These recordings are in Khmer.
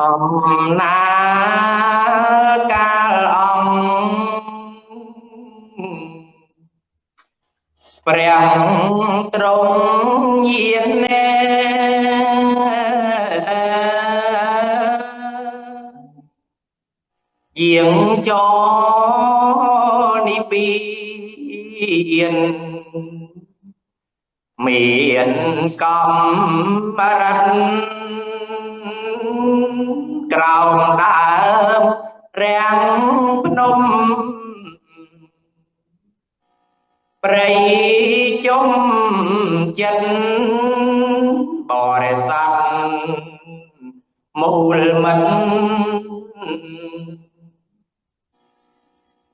អំណាកាលអង្គព្រះទ្រង់យានណែយាងចនិពីនមានកម្មរិទ្ធ ក្រោមដើមរាំងភ្នំព្រៃជុំចិត្តបរិស័ទមូលមិន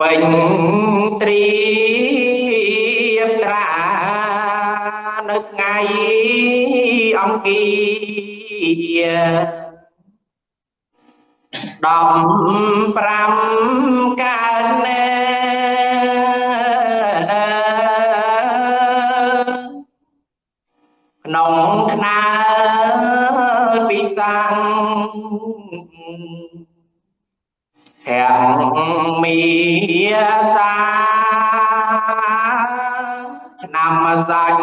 ពេញត្រៀមត្រានៅថ្ងៃអង្គារ 15កើតណែក្នុងខ្នើពិសាំងទាំងមីសាឆ្នាំសាញ់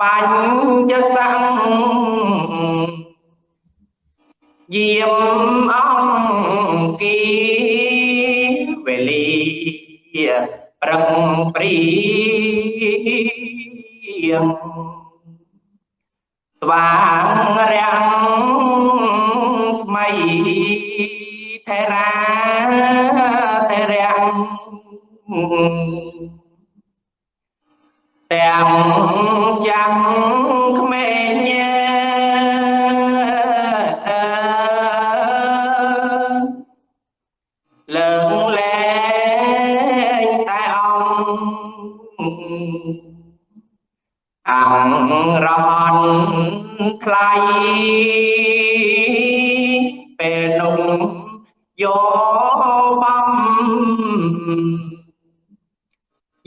បញ្ញសង្ឃ យាមអង្គីវេលាប្រឹងព្រៀងស្វាងរាំងស្មៃថេរាថេរាំងទាំងចាំក្មេង ថ្លៃពេលនោះយកបំ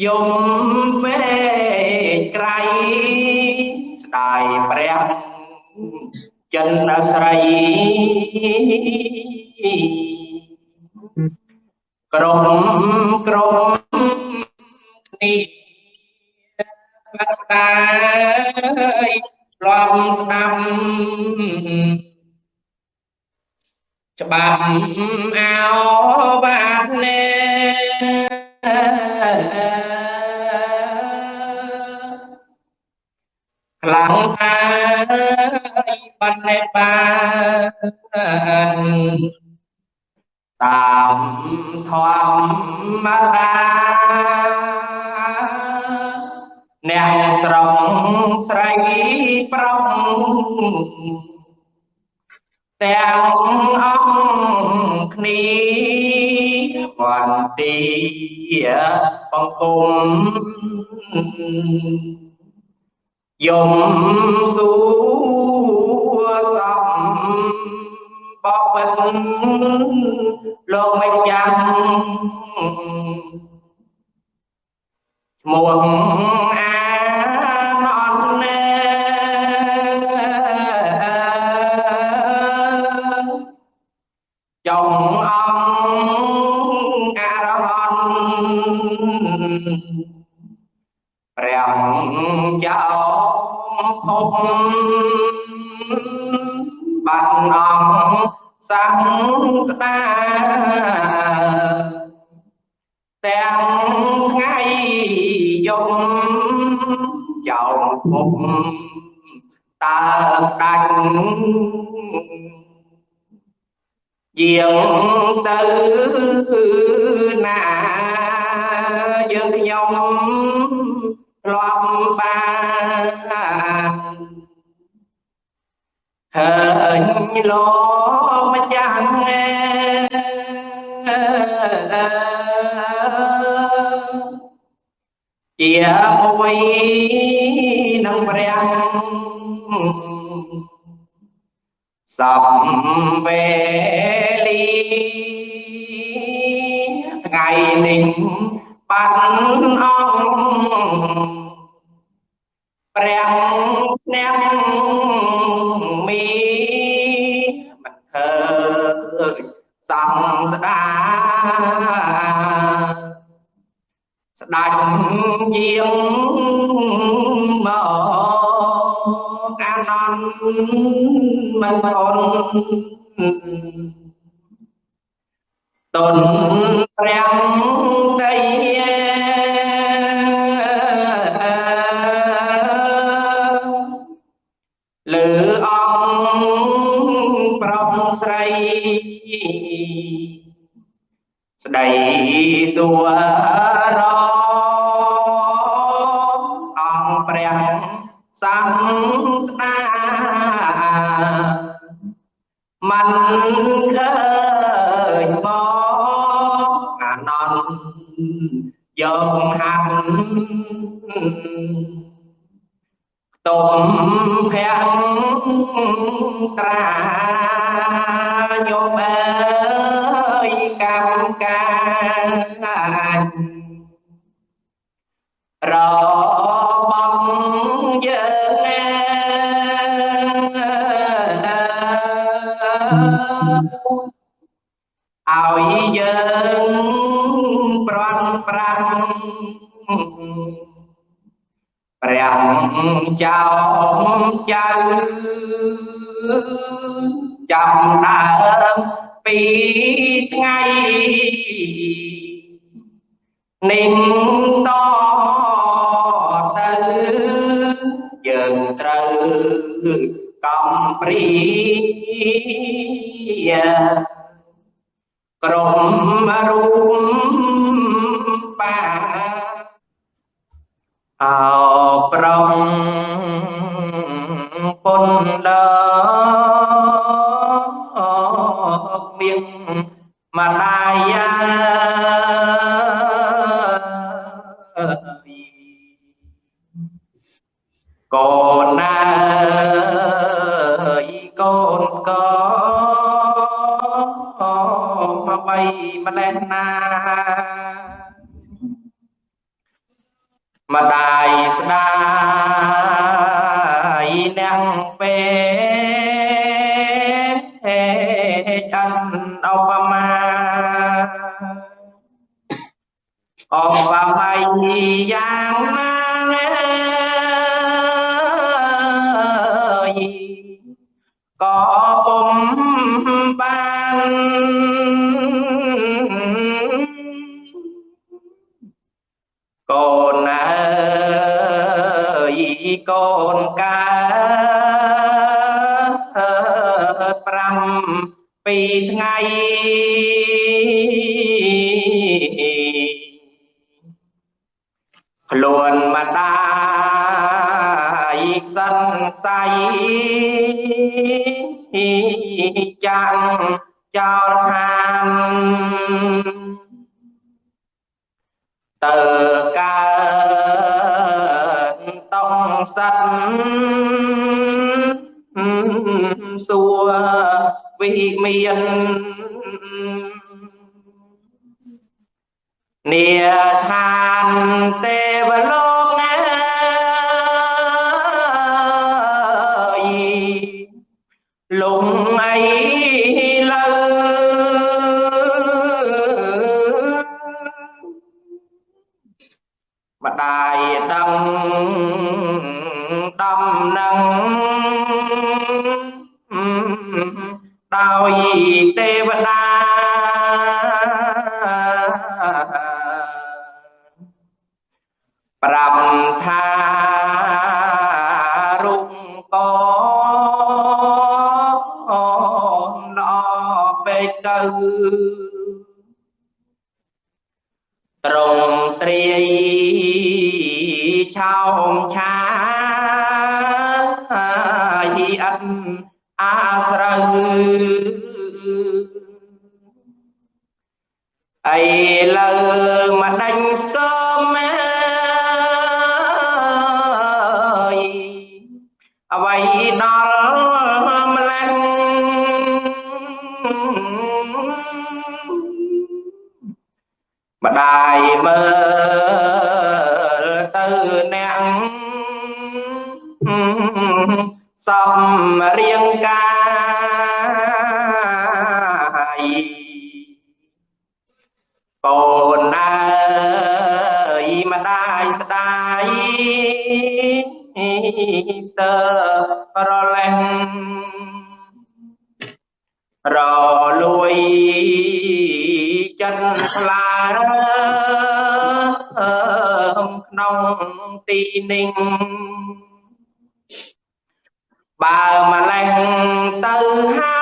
យំពេលក្រៃស្ដាយព្រះចិនស្រីក្រុមក្រុមនេះខ្លះស្ដាយ ឡំស្ដាប់ច្បាប់អោបាតណែខ្លាំងតាយបណ្ណេបានតាមធម្មតា ស្រុកស្រីប្រុសទាំងអង្គគ្នាវន្ទីបង្គំយំសួសំបបិទ្ធលោកម្ចាស់ឈ្មោះ ភពបានអង្គសង្ស្ដាទាំងថ្ងៃយំចោលពុកតើស្ដាច់យាងទៅណាយើងខ្ញុំធ្លាប់បាន ឃើញលោកម្ចាស់ជាអ្វីនឹងព្រះសំវេលីថ្ងៃនេះបានអង្គព្រះ យាងមកអានន្តមិនអនតុនព្រះដីស្ដីសួររអង្គ សំស្ដាមិនឃើញមកអានន្តយកហាត់ទុំភ័ក្រត្រាញោមអើយកម្មការ ព្រះចៅចៅចាំដើមពីថ្ងៃនឹងតទៅយើងត្រូវកំព្រីក្រុមរូបបាអោ ម្ចាំងចោលខាងទៅកើតតំសັດសួវិមាននេឋានទេវលោក ម្ដាយដឹងដំណឹងដោយទេវតាប្រាប់ថារុំកល្អពេកទៅត្រង់ត្រី ឆោមឆាយអិនអាស្រូវអីលើមកដេញស្គមអ្វីដល់ម្លេះម្ដាយមើល សំរៀងកាយកូនអើយម្ដាយស្ដាយសើប្រលេងរលួយចិត្តផ្លារើក្នុងទីនេះ ម្លេះទៅ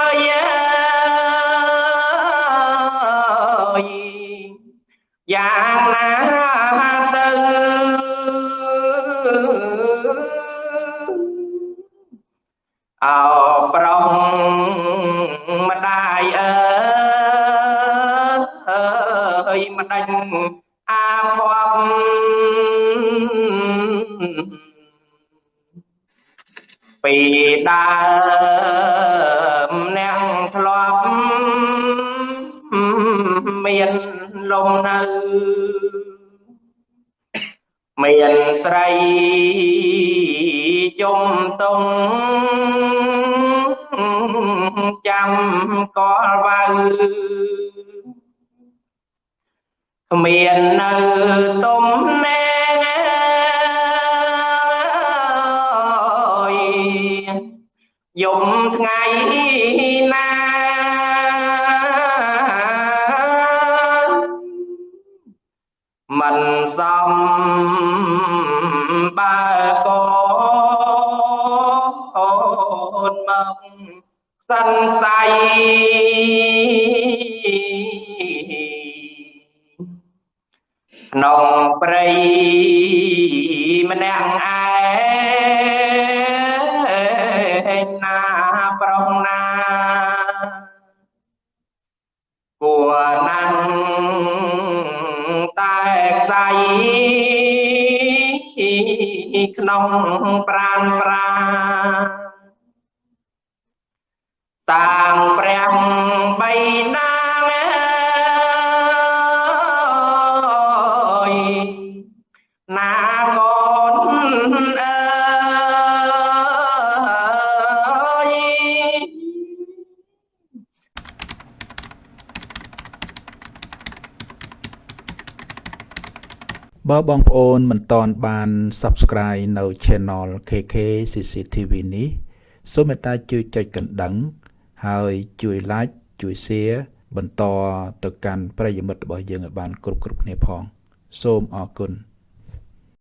ពីដើមអ្នកធ្លាប់មានលំនៅមានស្រីជុំតុងចាំកលវៅគ្មាននៅទុំណែ យំថ្ងៃណាមិនសំបើកអូនមកសិនស័យក្នុងព្រៃម្នាក់ តែខ្សៃក្នុងប្រានប្រា បើបងប្អូនមិនទាន់បាន Subscribe នៅ Channel KK CCTV នេះសូមមេត្តាជួយចុចកណ្ដឹង ហើយជួយ Like ជួយ Share បន្តទៅកាន់ប្រិយមិត្តរបស់យើងឲ្យបាន គ្រប់គ្រប់គ្នាផង សូមអរគុណ